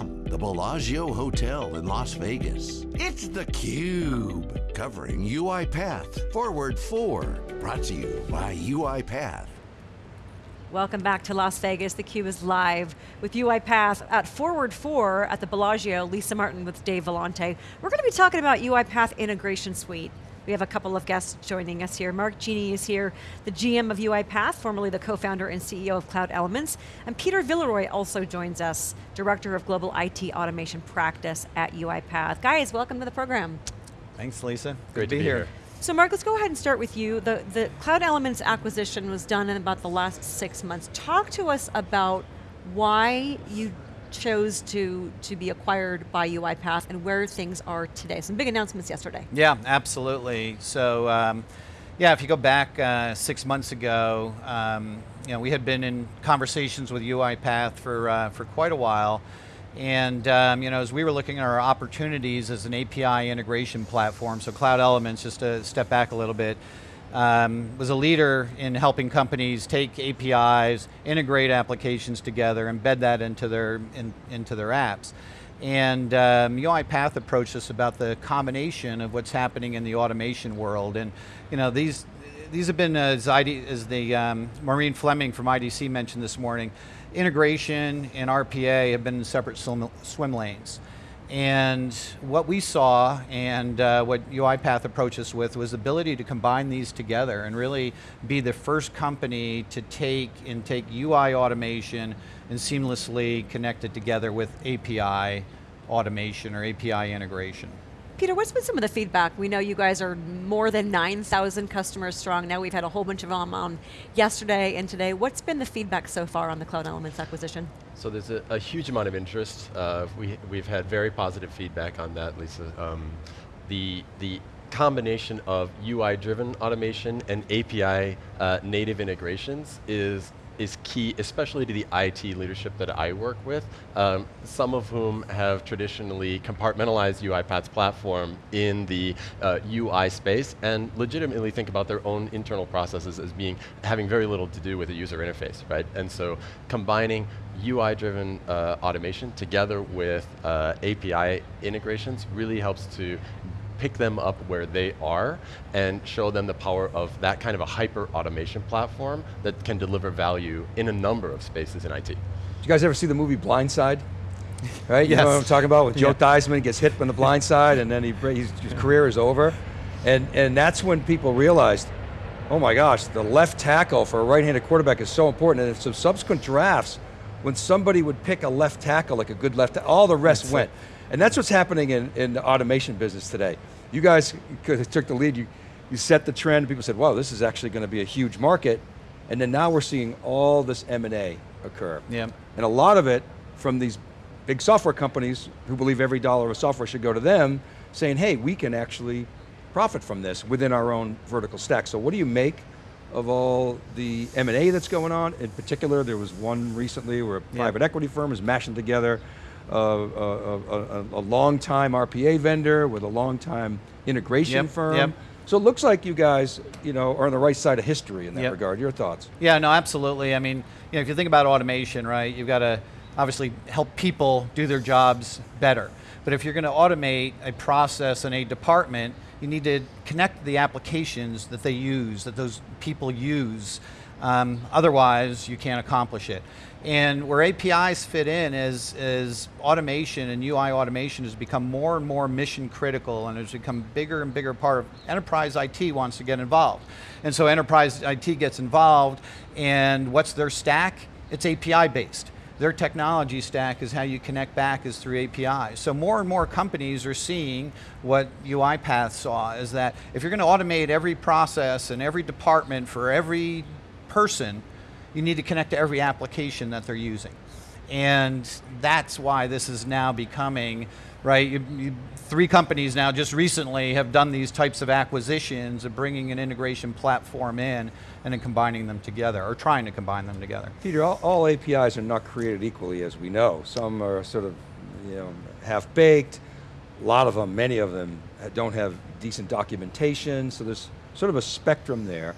from the Bellagio Hotel in Las Vegas, it's theCUBE, covering UiPath Forward 4, brought to you by UiPath. Welcome back to Las Vegas. theCUBE is live with UiPath at Forward 4 at the Bellagio. Lisa Martin with Dave Vellante. We're going to be talking about UiPath Integration Suite. We have a couple of guests joining us here. Mark Geene is here, the GM of UiPath, formerly the co-founder and CEO of Cloud Elements. And Peter Villeroy also joins us, Director of Global IT Automation Practice at UiPath. Guys, welcome to the program. Thanks, Lisa. Great to be, be here. here. So Mark, let's go ahead and start with you. The, the Cloud Elements acquisition was done in about the last six months. Talk to us about why you chose to, to be acquired by UiPath and where things are today. Some big announcements yesterday. Yeah, absolutely. So, um, yeah, if you go back uh, six months ago, um, you know, we had been in conversations with UiPath for, uh, for quite a while, and um, you know, as we were looking at our opportunities as an API integration platform, so Cloud Elements, just to step back a little bit, um, was a leader in helping companies take APIs, integrate applications together, embed that into their, in, into their apps. And um, UiPath approached us about the combination of what's happening in the automation world. And you know, these, these have been, as, ID, as the um, Maureen Fleming from IDC mentioned this morning, integration and RPA have been in separate swim, swim lanes. And what we saw and uh, what UiPath approached us with was the ability to combine these together and really be the first company to take and take UI automation and seamlessly connect it together with API automation or API integration. Peter, what's been some of the feedback? We know you guys are more than 9,000 customers strong. Now we've had a whole bunch of them on yesterday and today. What's been the feedback so far on the Cloud Elements acquisition? So there's a, a huge amount of interest. Uh, we, we've had very positive feedback on that, Lisa. Um, the, the combination of UI-driven automation and API uh, native integrations is is key, especially to the IT leadership that I work with, um, some of whom have traditionally compartmentalized UiPath's platform in the uh, UI space and legitimately think about their own internal processes as being having very little to do with the user interface, right? And so combining UI-driven uh, automation together with uh, API integrations really helps to pick them up where they are and show them the power of that kind of a hyper automation platform that can deliver value in a number of spaces in IT. Did you guys ever see the movie Blindside? Right, you yes. know what I'm talking about? With Joe yeah. Theismann gets hit from the blind side and then he, his career is over. And, and that's when people realized, oh my gosh, the left tackle for a right-handed quarterback is so important. And in some subsequent drafts, when somebody would pick a left tackle, like a good left, tackle, all the rest that's went. It. And that's what's happening in, in the automation business today. You guys took the lead, you, you set the trend, people said, wow, this is actually going to be a huge market, and then now we're seeing all this M&A occur. Yeah. And a lot of it from these big software companies who believe every dollar of software should go to them, saying, hey, we can actually profit from this within our own vertical stack. So what do you make of all the M&A that's going on? In particular, there was one recently where a private equity firm is mashing together a, a, a, a long-time RPA vendor with a long-time integration yep, firm. Yep. So it looks like you guys, you know, are on the right side of history in that yep. regard. Your thoughts? Yeah, no, absolutely. I mean, you know, if you think about automation, right, you've got to obviously help people do their jobs better. But if you're going to automate a process in a department, you need to connect the applications that they use, that those people use. Um, otherwise, you can't accomplish it. And where APIs fit in is, is automation and UI automation has become more and more mission critical and has become bigger and bigger part of enterprise IT wants to get involved. And so enterprise IT gets involved and what's their stack? It's API based. Their technology stack is how you connect back is through APIs. So more and more companies are seeing what UiPath saw is that if you're going to automate every process and every department for every person, you need to connect to every application that they're using. And that's why this is now becoming, right, you, you, three companies now just recently have done these types of acquisitions of bringing an integration platform in and then combining them together, or trying to combine them together. Peter, all, all APIs are not created equally as we know. Some are sort of, you know, half-baked, a lot of them, many of them uh, don't have decent documentation, so there's sort of a spectrum there.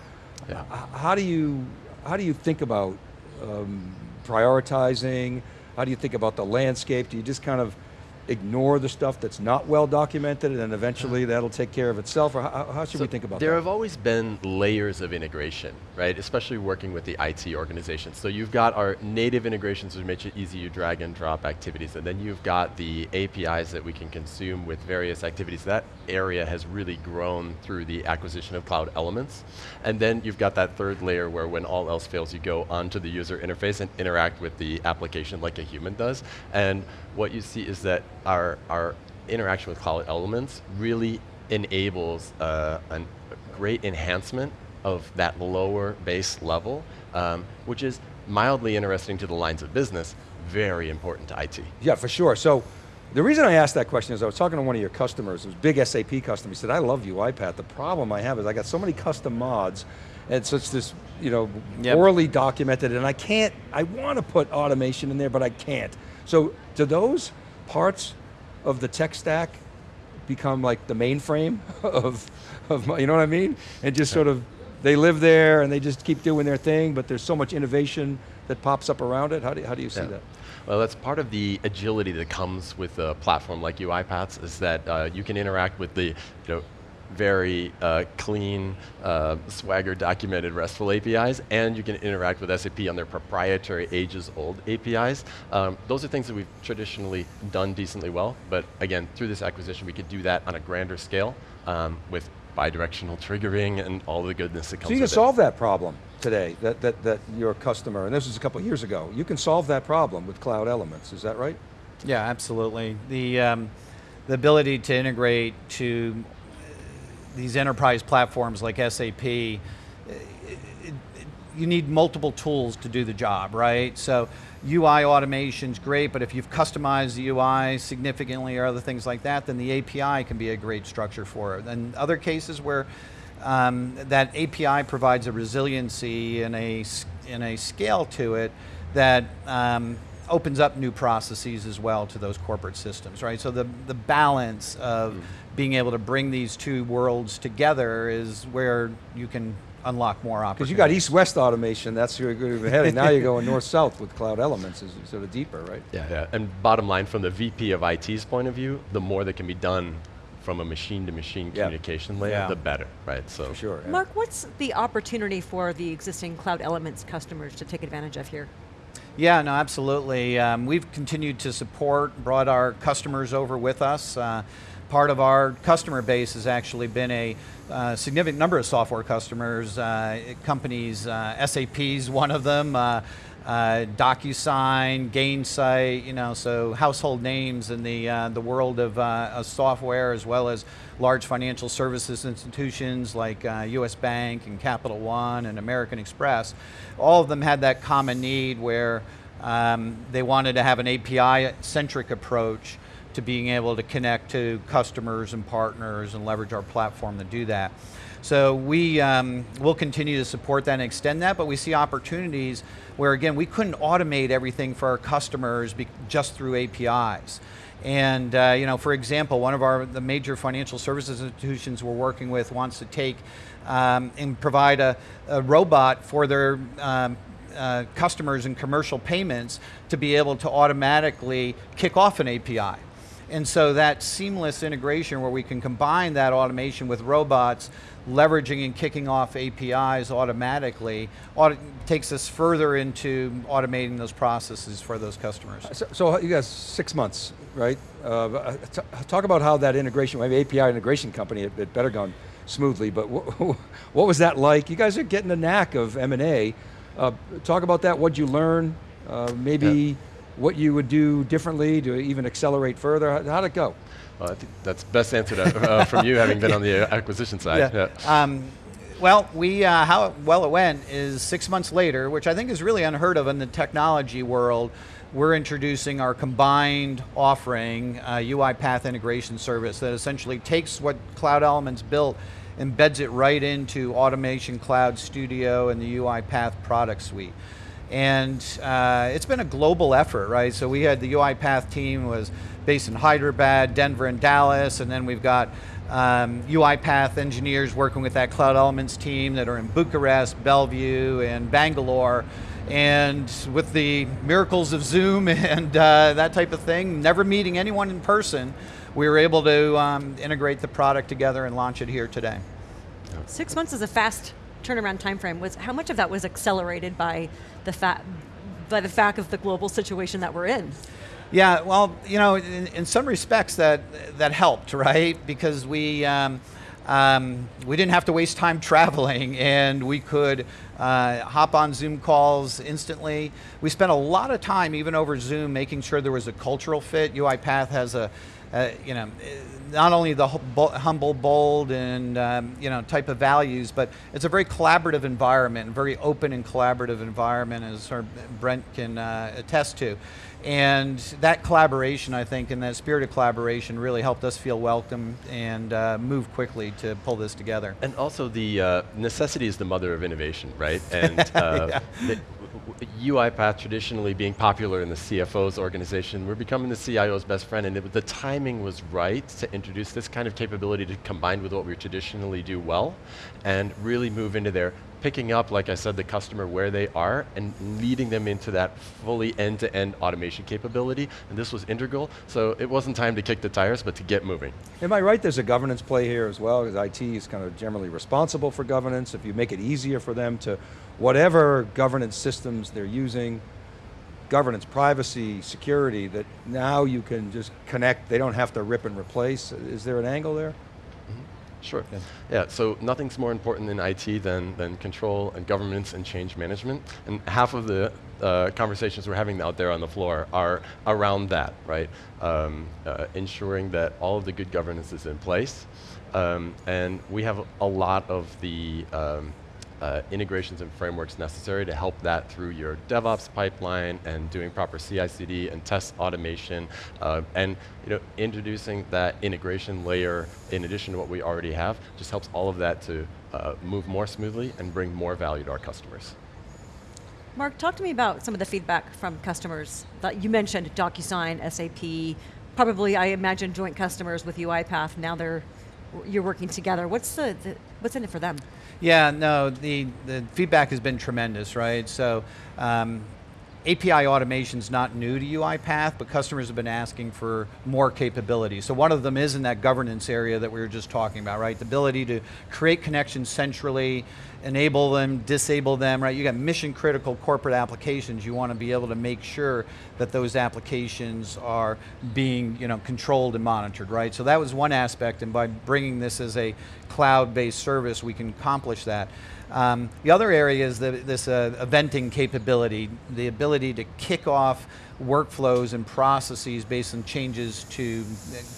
Yeah. How do you how do you think about um, prioritizing, How do you think about the landscape? Do you just kind of ignore the stuff that's not well documented and then eventually uh-huh. that'll take care of itself? Or how, how should So we think about there that? have always been layers of integration, right? Especially working with the IT organization. So you've got our native integrations which make it easy to drag and drop activities, and then you've got the APIs that we can consume with various activities. That area has really grown through the acquisition of Cloud Elements. And then you've got that third layer where when all else fails, you go onto the user interface and interact with the application like a human does. And what you see is that our, our interaction with Cloud Elements really enables uh, a great enhancement of that lower base level, um, which is mildly interesting to the lines of business, very important to IT. Yeah, for sure. So the reason I asked that question is I was talking to one of your customers, it was a big SAP customer, he said, I love UiPath. The problem I have is I got so many custom mods, and so it's this, you know, Yep. poorly documented, and I can't, I want to put automation in there, but I can't. So do those parts of the tech stack become like the mainframe of, of my- you know what I mean? And just sort of, they live there and they just keep doing their thing, but there's so much innovation that pops up around it. How do, how do you see Yeah. that? Well, that's part of the agility that comes with a platform like UiPaths is that uh, you can interact with the you know, very uh, clean, uh, Swagger documented RESTful APIs, and you can interact with SAP on their proprietary ages-old APIs. Um, those are things that we've traditionally done decently well, but again, through this acquisition, we could do that on a grander scale um, with bidirectional triggering and all the goodness that comes with. So you can with it. solve that problem today, that, that, that your customer, and this was a couple of years ago, you can solve that problem with Cloud Elements, is that right? Yeah, absolutely. The, um, the ability to integrate to these enterprise platforms like SAP, it- it- you need multiple tools to do the job, right? So UI automation's great, but if you've customized the UI significantly or other things like that, then the API can be a great structure for it. And other cases where um, that API provides a resiliency and a, and a scale to it that um, opens up new processes as well to those corporate systems, right? So the, the balance of hmm. being able to bring these two worlds together is where you can unlock more opportunities. Because you got east-west automation, that's where you're heading. now you're going north-south with Cloud Elements, is sort of deeper, right? Yeah, yeah. And bottom line, from the VP of IT's point of view, the more that can be done from a machine-to-machine Yeah. communication layer, Yeah. the better, right? So For sure. yeah. Mark, what's the opportunity for the existing Cloud Elements customers to take advantage of here? Yeah, no, absolutely. Um, we've continued to support, brought our customers over with us. Uh, part of our customer base has actually been a uh, significant number of software customers, uh, companies, uh, SAP's one of them, uh, uh, DocuSign, Gainsight, you know, so household names in the, uh, the world of, uh, of software as well as large financial services institutions like uh, US Bank and Capital One and American Express. All of them had that common need where um, they wanted to have an API-centric approach to being able to connect to customers and partners and leverage our platform to do that. So we um, will continue to support that and extend that, but we see opportunities where again, we couldn't automate everything for our customers just through APIs. And uh, you know, for example, one of our the major financial services institutions we're working with wants to take um, and provide a, a robot for their um, uh, customers in commercial payments to be able to automatically kick off an API. And so that seamless integration where we can combine that automation with robots, leveraging and kicking off APIs automatically, auto- takes us further into automating those processes for those customers. So, so you guys, six months, right? Uh, talk about how that integration, maybe API integration company, it, it better gone smoothly, but what was that like? You guys are getting the knack of M&A. Uh, talk about that, what'd you learn? Uh, maybe Yeah. What you would do differently to even accelerate further? How, how'd it go? well, I think that's best answered uh, from you, having been on the uh, acquisition side. Yeah. Um, well, we uh, how well it went is six months later, which I think is really unheard of in the technology world. We're introducing our combined offering, uh, UiPath integration service, that essentially takes what Cloud Elements built, embeds it right into Automation Cloud Studio and the UiPath product suite. And uh, it's been a global effort, right? So we had the UiPath team was based in Hyderabad, Denver, and Dallas, and then we've got um, UiPath engineers working with that Cloud Elements team that are in Bucharest, Bellevue, and Bangalore. And with the miracles of Zoom and uh, that type of thing, never meeting anyone in person, we were able to um, integrate the product together and launch it here today. Six months is a fast turnaround time frame. Was how much of that was accelerated by the fact by the fact of the global situation that we're in? Yeah, well, you know, in, in some respects that that helped, right? Because we. Um, um, we didn't have to waste time traveling and we could uh, hop on Zoom calls instantly. We spent a lot of time, even over Zoom, making sure there was a cultural fit. UiPath has a, uh, you know, not only the humble, bold, and um, you know type of values, but it's a very collaborative environment, very open and collaborative environment, as Brent can uh, attest to. And that collaboration, I think, and that spirit of collaboration really helped us feel welcome and uh, move quickly to pull this together. And also the uh, necessity is the mother of innovation, right? And uh, yeah. UiPath traditionally being popular in the CFO's organization, we're becoming the CIO's best friend, and it, the timing was right to introduce this kind of capability to combine with what we traditionally do well, and really move into there picking up, like I said, the customer where they are and leading them into that fully end-to-end -end automation capability. And this was integral, so it wasn't time to kick the tires, but to get moving. Am I right, there's a governance play here as well, because IT is kind of generally responsible for governance. If you make it easier for them to, whatever governance systems they're using, governance, privacy, security, that now you can just connect, they don't have to rip and replace. Is there an angle there? Sure. Yeah. yeah, so nothing's more important in IT than, than control and governance and change management. And half of the uh, conversations we're having out there on the floor are around that, right? Um, uh, ensuring that all of the good governance is in place. Um, and we have a lot of the um, uh, integrations and frameworks necessary to help that through your DevOps pipeline and doing proper CI/CD and test automation, uh, and you know introducing that integration layer in addition to what we already have just helps all of that to uh, move more smoothly and bring more value to our customers. Mark, talk to me about some of the feedback from customers that you mentioned DocuSign, SAP, probably I imagine joint customers with UiPath. Now they're you're working together. What's the, the what's in it for them? Yeah, no, the, the feedback has been tremendous, right? So um, API automation is not new to UiPath, but customers have been asking for more capability. So one of them is in that governance area that we were just talking about, right? The ability to create connections centrally, enable them, disable them, right? You got mission critical corporate applications. You want to be able to make sure that those applications are being you know, controlled and monitored, right? So that was one aspect, and by bringing this as a cloud-based service, we can accomplish that. Um, the other area is the, this uh, eventing capability, the ability to kick off workflows and processes based on changes to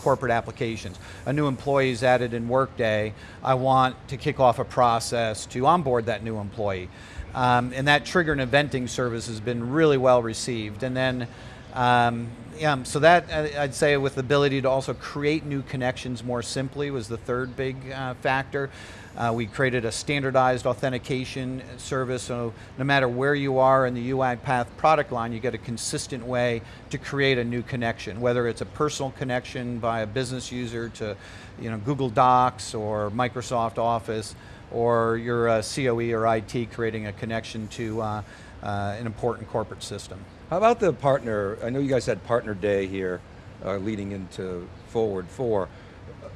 corporate applications. A new employee is added in Workday, I want to kick off a process to onboard that new employee. Um, and that trigger and eventing service has been really well received. And then um, yeah, so that uh, I'd say with the ability to also create new connections more simply was the third big uh, factor. Uh, we created a standardized authentication service, so no matter where you are in the UiPath product line, you get a consistent way to create a new connection, whether it's a personal connection by a business user to you know, Google Docs or Microsoft Office, or you're a COE or IT creating a connection to uh, uh, an important corporate system. How about the partner, I know you guys had partner day here uh, leading into Forward 4.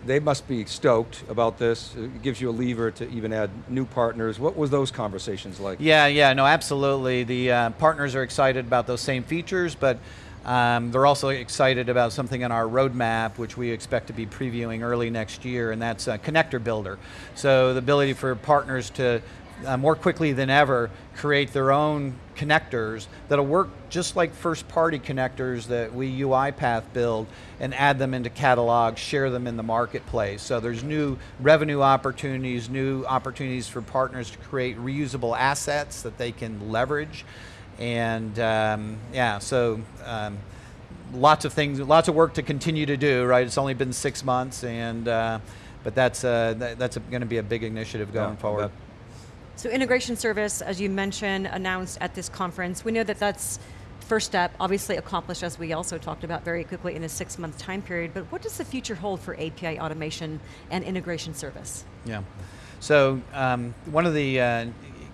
They must be stoked about this. It gives you a lever to even add new partners. What was those conversations like? Yeah, yeah, no, absolutely. The uh, partners are excited about those same features, but um, they're also excited about something on our roadmap, which we expect to be previewing early next year, and that's a connector builder. So the ability for partners to uh, more quickly than ever create their own connectors that'll work just like first party connectors that we UiPath build and add them into catalogs, share them in the marketplace. So there's new revenue opportunities, new opportunities for partners to create reusable assets that they can leverage. And um, yeah, so um, lots of things, lots of work to continue to do, right? It's only been six months and uh, but that's, uh, that, that's going to be a big initiative going yeah, forward. So integration service, as you mentioned, announced at this conference. We know that that's first step, obviously accomplished as we also talked about very quickly in a six month time period, but what does the future hold for API automation and integration service? Yeah, so um, one of the uh,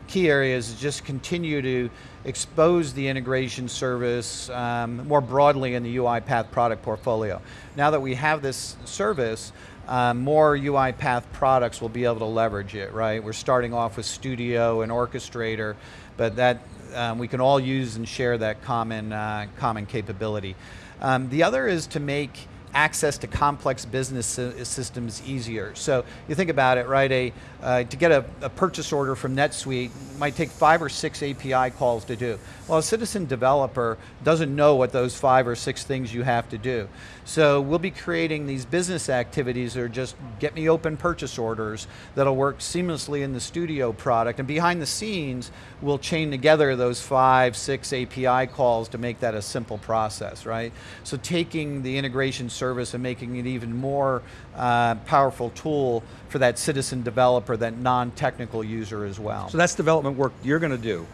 key areas is just continue to expose the integration service um, more broadly in the UiPath product portfolio. Now that we have this service, um, more UiPath products will be able to leverage it, right? We're starting off with Studio and Orchestrator, but that um, we can all use and share that common, uh, common capability. Um, the other is to make access to complex business systems easier. So you think about it, right? A, uh, to get a, a, purchase order from NetSuite might take five or six API calls to do. Well, a citizen developer doesn't know what those five or six things you have to do. So we'll be creating these business activities that are just get me open purchase orders that'll work seamlessly in the studio product. And behind the scenes, we'll chain together those five, six API calls to make that a simple process, right? So taking the integration service and making it even more uh, powerful tool for that citizen developer, that non-technical user as well. So that's development work you're going to do.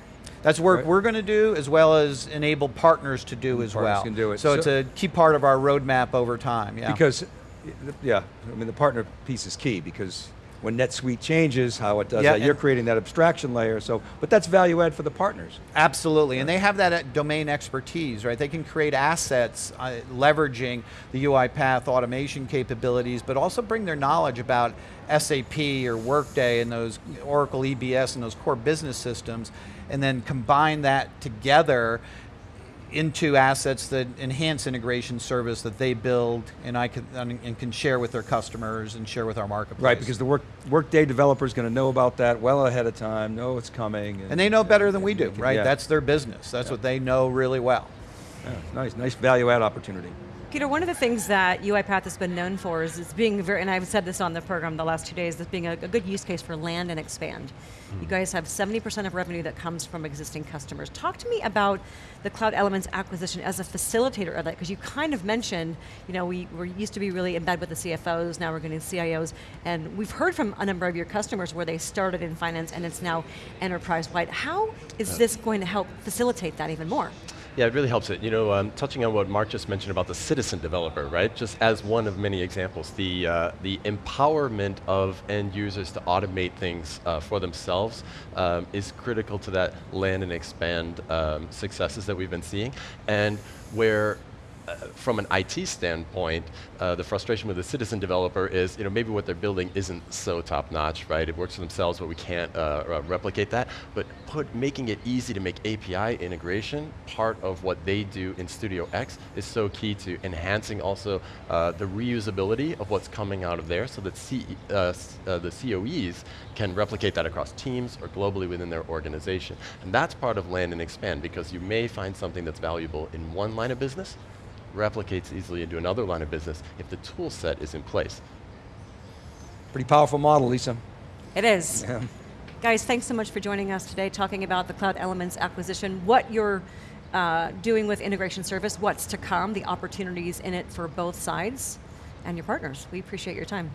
That's work right. we're going to do as well as enable partners to do as partners well. can do it. So, so, it's a key part of our roadmap over time, yeah. Because, yeah, I mean the partner piece is key because when NetSuite changes, how it does yeah, that, you're creating that abstraction layer. So, but that's value add for the partners. Absolutely, and they have that uh, domain expertise, right? They can create assets uh, leveraging the UiPath automation capabilities, but also bring their knowledge about SAP or Workday and those Oracle EBS and those core business systems, and then combine that together into assets that enhance integration service that they build and I can and can share with their customers and share with our marketplace. Right, because the work workday developer is going to know about that well ahead of time, know it's coming, and, and they know better and, than we do, can, right? Yeah. That's their business. That's yeah. what they know really well. Yeah, nice, nice value add opportunity. Peter, one of the things that UiPath has been known for is, is being very, and I've said this on the program the last two days, is being a, a good use case for land and expand. Mm. You guys have 70% of revenue that comes from existing customers. Talk to me about the Cloud Elements acquisition as a facilitator of that, because you kind of mentioned, you know, we were used to be really in bed with the CFOs, now we're getting CIOs, and we've heard from a number of your customers where they started in finance and it's now enterprise-wide. How is this going to help facilitate that even more? Yeah, it really helps it. You know, um, touching on what Mark just mentioned about the citizen developer, right? Just as one of many examples, the, uh, the empowerment of end users to automate things uh, for themselves um, is critical to that land and expand um, successes that we've been seeing. And where from an IT standpoint, uh, the frustration with the citizen developer is, you know, maybe what they're building isn't so top notch, right? It works for themselves, but we can't uh, replicate that. But put making it easy to make API integration part of what they do in Studio X is so key to enhancing also uh, the reusability of what's coming out of there, so that C uh, uh, the COEs can replicate that across teams or globally within their organization. And that's part of land and expand because you may find something that's valuable in one line of business, replicates easily into another line of business if the tool set is in place. Pretty powerful model, Lisa. It is. Yeah. Guys, thanks so much for joining us today, talking about the Cloud Elements acquisition, what you're uh, doing with integration service, what's to come, the opportunities in it for both sides, and your partners. We appreciate your time.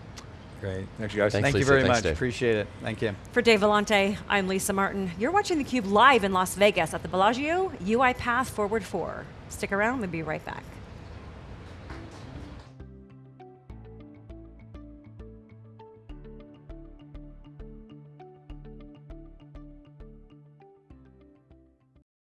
Great. Thanks, you guys. Thanks, Thank Lisa. you very Thanks, much. Dave. Appreciate it. Thank you. For Dave Vellante, I'm Lisa Martin. You're watching theCUBE live in Las Vegas at the Bellagio UiPath Forward 4. Stick around, we'll be right back.